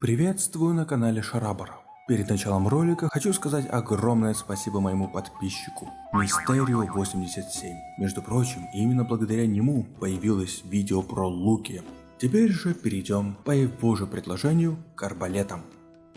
Приветствую на канале Шарабара. Перед началом ролика хочу сказать огромное спасибо моему подписчику Мистерио 87. Между прочим, именно благодаря нему появилось видео про луки. Теперь же перейдем по его же предложению к арбалетам.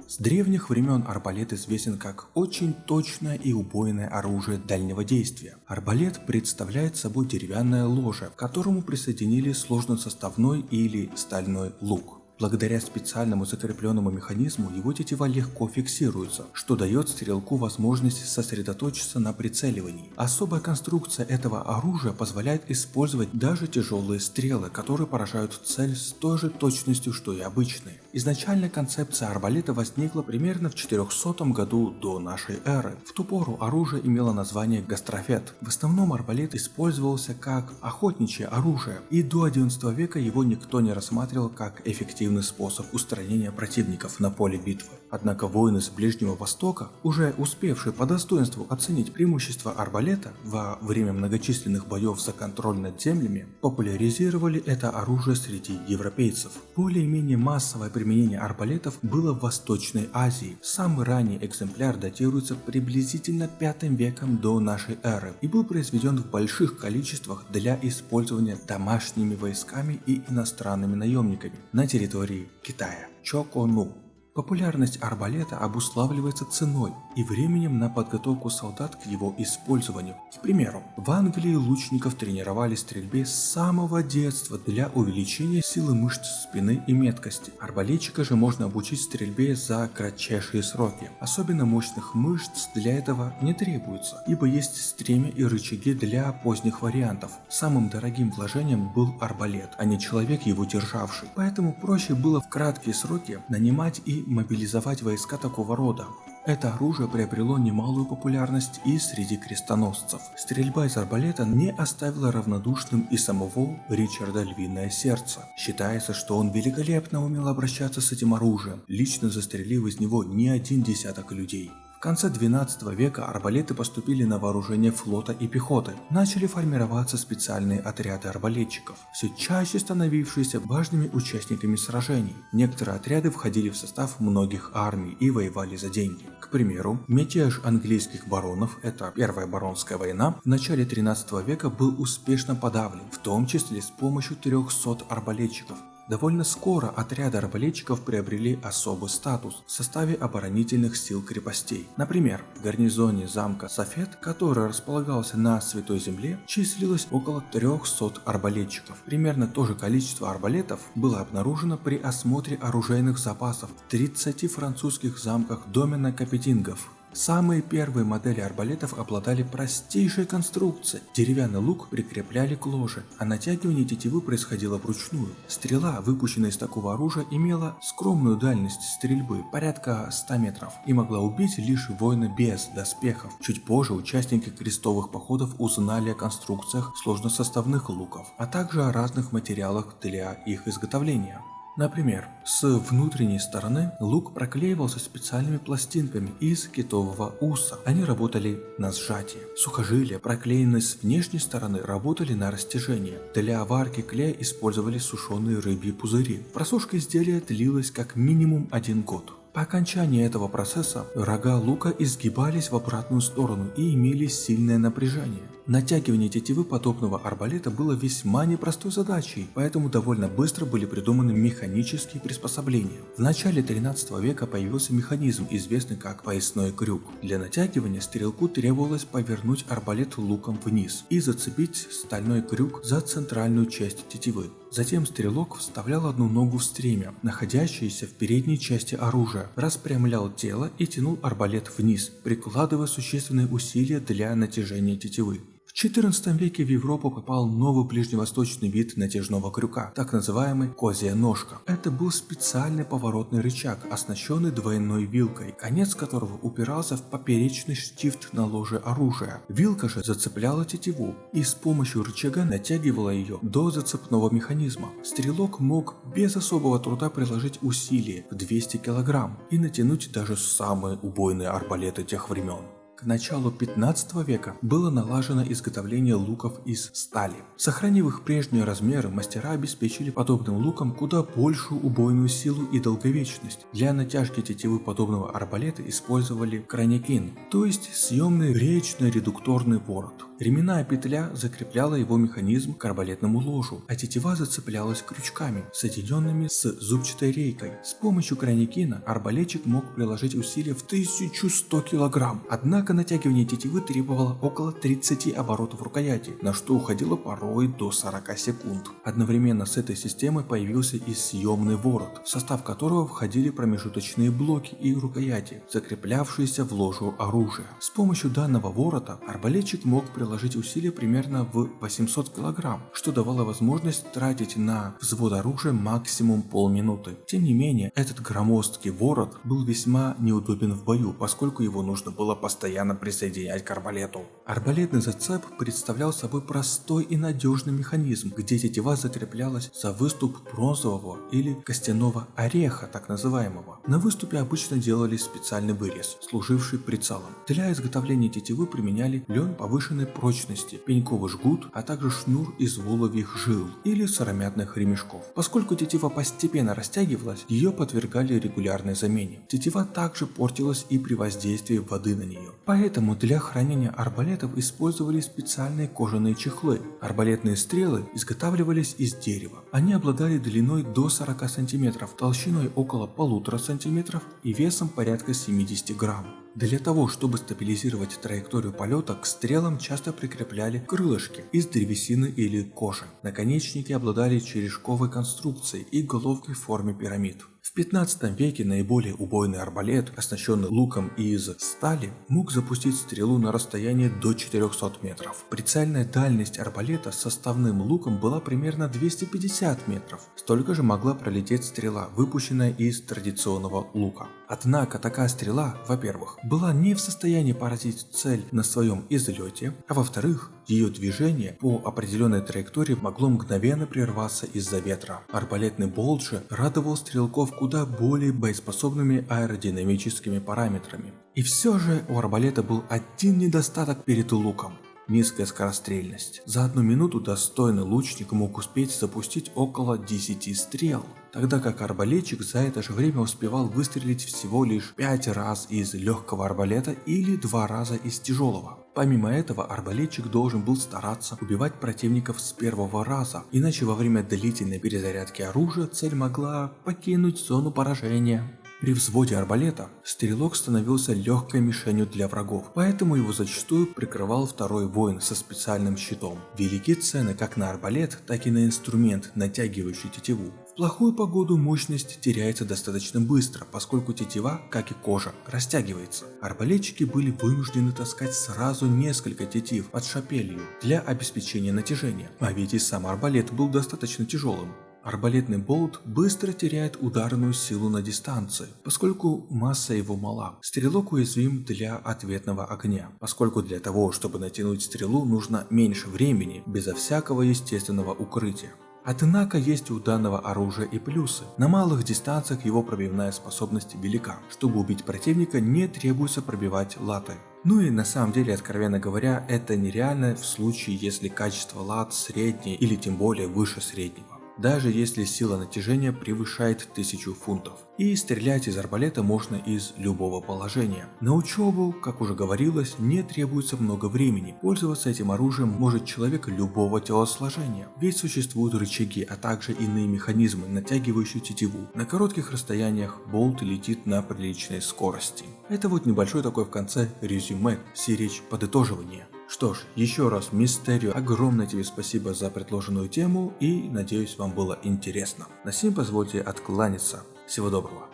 С древних времен арбалет известен как очень точное и убойное оружие дальнего действия. Арбалет представляет собой деревянное ложе, к которому присоединили сложносоставной или стальной лук. Благодаря специальному закрепленному механизму его тетива легко фиксируется, что дает стрелку возможность сосредоточиться на прицеливании. Особая конструкция этого оружия позволяет использовать даже тяжелые стрелы, которые поражают цель с той же точностью, что и обычные. Изначально концепция арбалета возникла примерно в 400 году до нашей эры. В ту пору оружие имело название гастрофет. В основном арбалет использовался как охотничье оружие, и до 11 века его никто не рассматривал как эффективный эффективный способ устранения противников на поле битвы. Однако воины с Ближнего Востока, уже успевшие по достоинству оценить преимущества арбалета во время многочисленных боев за контроль над землями, популяризировали это оружие среди европейцев. Более-менее массовое применение арбалетов было в Восточной Азии. Самый ранний экземпляр датируется приблизительно 5 веком до нашей эры и был произведен в больших количествах для использования домашними войсками и иностранными наемниками на территории Китая. Чокону Популярность арбалета обуславливается ценой и временем на подготовку солдат к его использованию. К примеру, в Англии лучников тренировали стрельбе с самого детства для увеличения силы мышц спины и меткости. Арбалетчика же можно обучить стрельбе за кратчайшие сроки. Особенно мощных мышц для этого не требуется, ибо есть стремя и рычаги для поздних вариантов. Самым дорогим вложением был арбалет, а не человек его державший. Поэтому проще было в краткие сроки нанимать и мобилизовать войска такого рода. Это оружие приобрело немалую популярность и среди крестоносцев. Стрельба из арбалета не оставила равнодушным и самого Ричарда Львиное Сердце. Считается, что он великолепно умел обращаться с этим оружием, лично застрелив из него не один десяток людей. Конце 12 века арбалеты поступили на вооружение флота и пехоты. Начали формироваться специальные отряды арбалетчиков, все чаще становившиеся важными участниками сражений. Некоторые отряды входили в состав многих армий и воевали за деньги. К примеру, мятеж английских баронов, это Первая баронская война, в начале 13 века был успешно подавлен, в том числе с помощью 300 арбалетчиков, Довольно скоро отряды арбалетчиков приобрели особый статус в составе оборонительных сил крепостей. Например, в гарнизоне замка Софет, который располагался на Святой Земле, числилось около 300 арбалетчиков. Примерно то же количество арбалетов было обнаружено при осмотре оружейных запасов в 30 французских замках домена Капетингов. Самые первые модели арбалетов обладали простейшей конструкцией. Деревянный лук прикрепляли к ложе, а натягивание тетивы происходило вручную. Стрела, выпущенная из такого оружия, имела скромную дальность стрельбы, порядка 100 метров, и могла убить лишь воина без доспехов. Чуть позже участники крестовых походов узнали о конструкциях сложносоставных луков, а также о разных материалах для их изготовления. Например, с внутренней стороны лук проклеивался специальными пластинками из китового уса. Они работали на сжатие. Сухожилия, проклеенные с внешней стороны, работали на растяжение. Для варки клея использовали сушеные рыбьи пузыри. Просушка изделия длилась как минимум один год. По окончании этого процесса рога лука изгибались в обратную сторону и имели сильное напряжение. Натягивание тетивы подобного арбалета было весьма непростой задачей, поэтому довольно быстро были придуманы механические приспособления. В начале 13 века появился механизм, известный как поясной крюк. Для натягивания стрелку требовалось повернуть арбалет луком вниз и зацепить стальной крюк за центральную часть тетивы. Затем стрелок вставлял одну ногу в стремя, находящееся в передней части оружия, распрямлял тело и тянул арбалет вниз, прикладывая существенные усилия для натяжения тетивы. В XIV веке в Европу попал новый ближневосточный вид натяжного крюка, так называемый козья ножка. Это был специальный поворотный рычаг, оснащенный двойной вилкой, конец которого упирался в поперечный штифт на ложе оружия. Вилка же зацепляла тетиву и с помощью рычага натягивала ее до зацепного механизма. Стрелок мог без особого труда приложить усилие в 200 кг и натянуть даже самые убойные арбалеты тех времен. К началу 15 века было налажено изготовление луков из стали. Сохранив их прежние размеры, мастера обеспечили подобным луком куда большую убойную силу и долговечность. Для натяжки тетивы подобного арбалета использовали краникин, то есть съемный речно-редукторный ворот. Ременная петля закрепляла его механизм к арбалетному ложу, а тетива зацеплялась крючками, соединенными с зубчатой рейкой. С помощью краникина арбалетчик мог приложить усилия в 1100 кг, однако натягивание тетивы требовало около 30 оборотов рукояти, на что уходило порой до 40 секунд. Одновременно с этой системой появился и съемный ворот, в состав которого входили промежуточные блоки и рукояти, закреплявшиеся в ложу оружия. С помощью данного ворота арбалетчик мог приложить приложить усилия примерно в 800 кг, что давало возможность тратить на взвод оружия максимум полминуты. Тем не менее, этот громоздкий ворот был весьма неудобен в бою, поскольку его нужно было постоянно присоединять к арбалету. Арбалетный зацеп представлял собой простой и надежный механизм, где тетива закреплялась за выступ бронзового или костяного ореха, так называемого. На выступе обычно делали специальный вырез, служивший прицелом. Для изготовления тетивы применяли лен повышенной прочности, пеньковый жгут, а также шнур из воловьих жил или сыромятных ремешков. Поскольку тетива постепенно растягивалась, ее подвергали регулярной замене. Тетива также портилась и при воздействии воды на нее. Поэтому для хранения арбалетов использовали специальные кожаные чехлы. Арбалетные стрелы изготавливались из дерева. Они обладали длиной до 40 см, толщиной около полутора см и весом порядка 70 грамм. Для того, чтобы стабилизировать траекторию полета, к стрелам часто прикрепляли крылышки из древесины или кожи. Наконечники обладали черешковой конструкцией и головкой в форме пирамид. В 15 веке наиболее убойный арбалет, оснащенный луком из стали, мог запустить стрелу на расстояние до 400 метров. Прицельная дальность арбалета с составным луком была примерно 250 метров. Столько же могла пролететь стрела, выпущенная из традиционного лука. Однако такая стрела, во-первых, была не в состоянии поразить цель на своем излете, а во-вторых, ее движение по определенной траектории могло мгновенно прерваться из-за ветра. Арбалетный болт радовал стрелков куда более боеспособными аэродинамическими параметрами. И все же у арбалета был один недостаток перед луком низкая скорострельность. За одну минуту достойный лучник мог успеть запустить около 10 стрел, тогда как арбалетчик за это же время успевал выстрелить всего лишь 5 раз из легкого арбалета или 2 раза из тяжелого. Помимо этого, арбалетчик должен был стараться убивать противников с первого раза, иначе во время длительной перезарядки оружия цель могла покинуть зону поражения. При взводе арбалета стрелок становился легкой мишенью для врагов, поэтому его зачастую прикрывал второй воин со специальным щитом. Велики цены как на арбалет, так и на инструмент, натягивающий тетиву. В плохую погоду мощность теряется достаточно быстро, поскольку тетива, как и кожа, растягивается. Арбалетчики были вынуждены таскать сразу несколько тетив под шапелью для обеспечения натяжения, а ведь и сам арбалет был достаточно тяжелым. Арбалетный болт быстро теряет ударную силу на дистанции, поскольку масса его мала. Стрелок уязвим для ответного огня, поскольку для того, чтобы натянуть стрелу, нужно меньше времени, безо всякого естественного укрытия. Однако есть у данного оружия и плюсы. На малых дистанциях его пробивная способность велика. Чтобы убить противника не требуется пробивать латы. Ну и на самом деле, откровенно говоря, это нереально в случае, если качество лат среднее или тем более выше среднего даже если сила натяжения превышает 1000 фунтов. И стрелять из арбалета можно из любого положения. На учебу, как уже говорилось, не требуется много времени. Пользоваться этим оружием может человек любого телосложения. Ведь существуют рычаги, а также иные механизмы, натягивающие тетиву. На коротких расстояниях болт летит на приличной скорости. Это вот небольшой такой в конце резюме, сиречь подытоживания. Что ж, еще раз, Мистерио, огромное тебе спасибо за предложенную тему и надеюсь вам было интересно. На сим позвольте откланяться. Всего доброго.